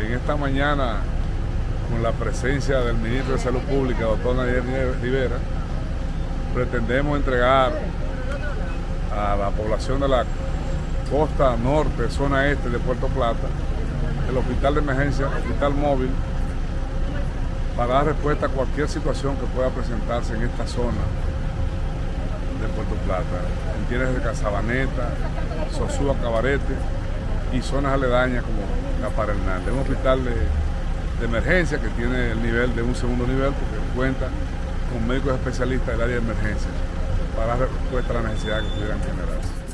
en esta mañana, con la presencia del ministro de Salud Pública, doctor Nadir Rivera, pretendemos entregar a la población de la costa norte, zona este de Puerto Plata, el hospital de emergencia, hospital móvil, para dar respuesta a cualquier situación que pueda presentarse en esta zona de Puerto Plata. Entiendes de Casabaneta, Sosúa, Cabarete y zonas aledañas como la Hernández. Un hospital de, de emergencia que tiene el nivel de un segundo nivel porque cuenta con médicos especialistas del área de emergencia para respuesta a las necesidades que pudieran generarse.